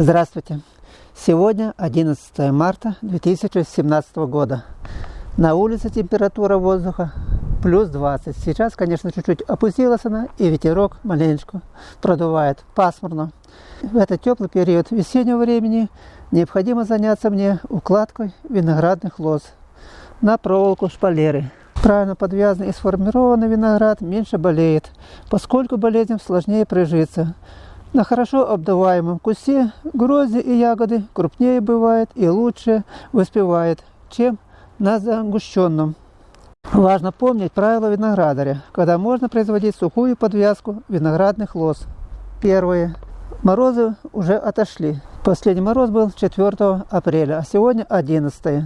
Здравствуйте! Сегодня 11 марта 2017 года. На улице температура воздуха плюс 20. Сейчас, конечно, чуть-чуть опустилась она, и ветерок маленечко продувает. Пасмурно. В этот теплый период весеннего времени необходимо заняться мне укладкой виноградных лоз на проволоку шпалеры. Правильно подвязанный и сформированный виноград меньше болеет, поскольку болезням сложнее прижиться. На хорошо обдаваемом кусте грозди и ягоды крупнее бывает и лучше воспевает, чем на загущенном. Важно помнить правила виноградаря, когда можно производить сухую подвязку виноградных лоз. Первое. Морозы уже отошли. Последний мороз был 4 апреля, а сегодня 11.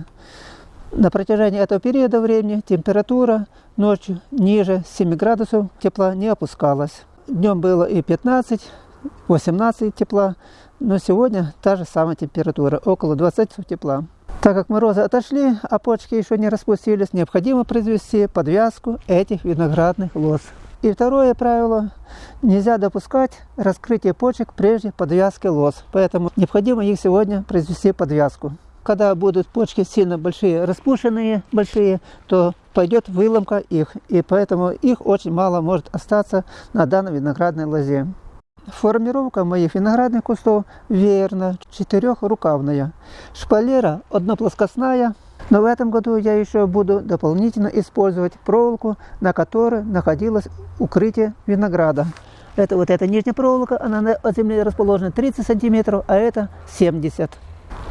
На протяжении этого периода времени температура ночью ниже 7 градусов тепла не опускалась. Днем было и 15, 18 тепла, но сегодня та же самая температура, около 20 тепла. Так как морозы отошли, а почки еще не распустились, необходимо произвести подвязку этих виноградных лоз. И второе правило – нельзя допускать раскрытие почек прежде подвязки лоз, поэтому необходимо их сегодня произвести подвязку. Когда будут почки сильно большие, распушенные большие, то пойдет выломка их, и поэтому их очень мало может остаться на данной виноградной лозе. Формировка моих виноградных кустов веерна, четырехрукавная. Шпалера одноплоскостная, но в этом году я еще буду дополнительно использовать проволоку, на которой находилось укрытие винограда. Это вот эта нижняя проволока, она от земли расположена 30 сантиметров, а это 70.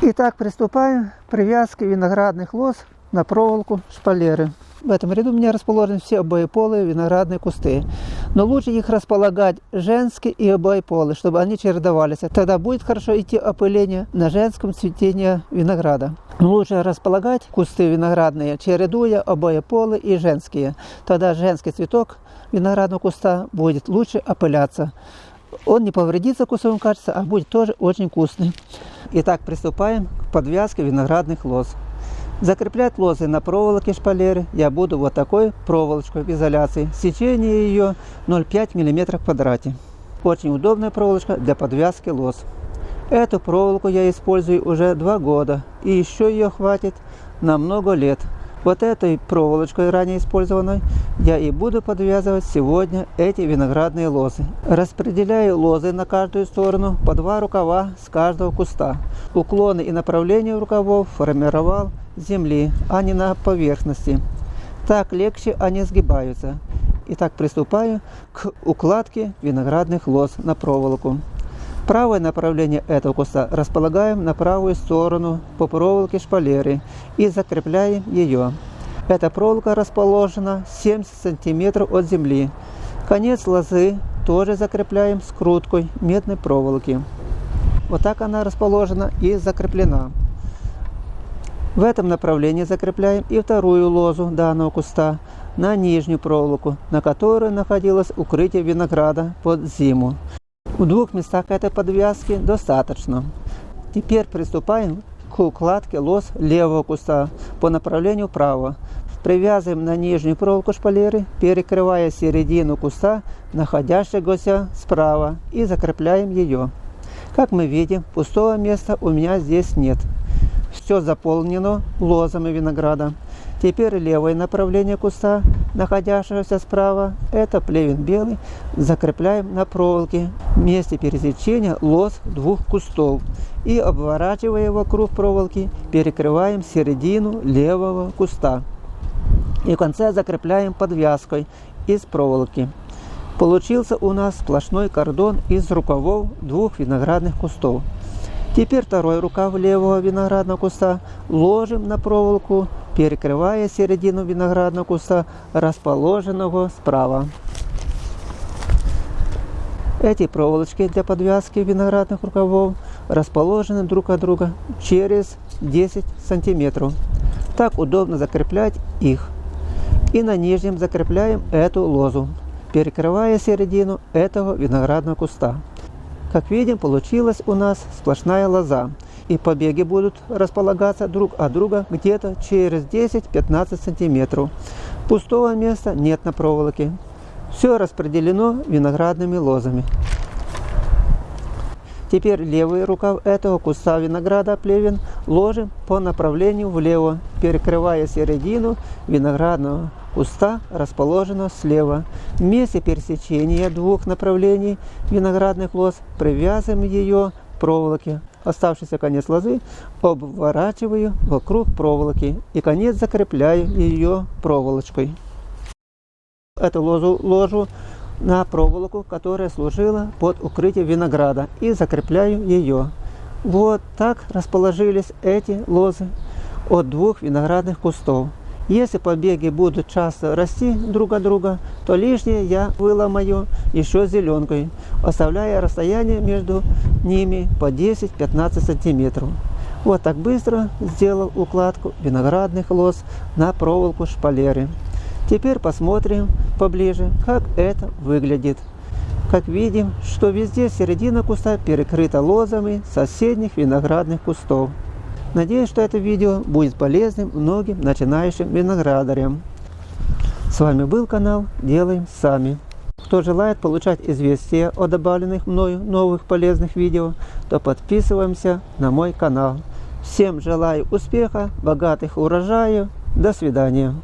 Итак, приступаем к привязке виноградных лоз на проволоку шпалеры. В этом ряду у меня расположены все обоеполые виноградные кусты. Но лучше их располагать женские и обоеполые, чтобы они чередовались. Тогда будет хорошо идти опыление на женском цветении винограда. Но лучше располагать кусты виноградные, чередуя обоеполые и женские. Тогда женский цветок виноградного куста будет лучше опыляться. Он не повредится вкусовым качеством, а будет тоже очень вкусный. Итак, приступаем к подвязке виноградных лоз. Закреплять лозы на проволоке шпалеры я буду вот такой проволочкой в изоляции. Сечение ее 0,5 мм в квадрате. Очень удобная проволочка для подвязки лоз. Эту проволоку я использую уже два года и еще ее хватит на много лет. Вот этой проволочкой, ранее использованной, я и буду подвязывать сегодня эти виноградные лозы. Распределяю лозы на каждую сторону по два рукава с каждого куста. Уклоны и направления рукавов формировал земли, а не на поверхности. Так легче они сгибаются. Итак, приступаю к укладке виноградных лоз на проволоку. Правое направление этого куста располагаем на правую сторону по проволоке шпалеры и закрепляем ее. Эта проволока расположена 70 см от земли. Конец лозы тоже закрепляем скруткой медной проволоки. Вот так она расположена и закреплена. В этом направлении закрепляем и вторую лозу данного куста на нижнюю проволоку, на которой находилось укрытие винограда под зиму. В двух местах этой подвязки достаточно. Теперь приступаем к укладке лоз левого куста по направлению вправо. Привязываем на нижнюю проволоку шпалеры, перекрывая середину куста, находящегося справа, и закрепляем ее. Как мы видим, пустого места у меня здесь нет. Все заполнено лозами винограда. Теперь левое направление куста, находящегося справа, это плевен белый, закрепляем на проволоке в месте пересечения лоз двух кустов и обворачивая вокруг проволоки, перекрываем середину левого куста. И в конце закрепляем подвязкой из проволоки. Получился у нас сплошной кордон из рукавов двух виноградных кустов. Теперь второй рукав левого виноградного куста ложим на проволоку, перекрывая середину виноградного куста, расположенного справа. Эти проволочки для подвязки виноградных рукавов расположены друг от друга через 10 сантиметров. Так удобно закреплять их. И на нижнем закрепляем эту лозу, перекрывая середину этого виноградного куста. Как видим, получилась у нас сплошная лоза. И побеги будут располагаться друг от друга где-то через 10-15 сантиметров. Пустого места нет на проволоке. Все распределено виноградными лозами. Теперь левый рукав этого куста винограда плевен ложим по направлению влево, перекрывая середину виноградного куста, расположенного слева. В месте пересечения двух направлений виноградных лоз привязываем ее к проволоке. Оставшийся конец лозы обворачиваю вокруг проволоки и конец закрепляю ее проволочкой. Эту лозу ложу на проволоку, которая служила под укрытие винограда и закрепляю ее. Вот так расположились эти лозы от двух виноградных кустов. Если побеги будут часто расти друг от друга, то лишнее я выломаю еще зеленкой, оставляя расстояние между ними по 10-15 сантиметров. Вот так быстро сделал укладку виноградных лоз на проволоку шпалеры. Теперь посмотрим поближе, как это выглядит. Как видим, что везде середина куста перекрыта лозами соседних виноградных кустов. Надеюсь, что это видео будет полезным многим начинающим виноградарям. С вами был канал Делаем Сами. Кто желает получать известия о добавленных мною новых полезных видео, то подписываемся на мой канал. Всем желаю успеха, богатых урожаев. До свидания.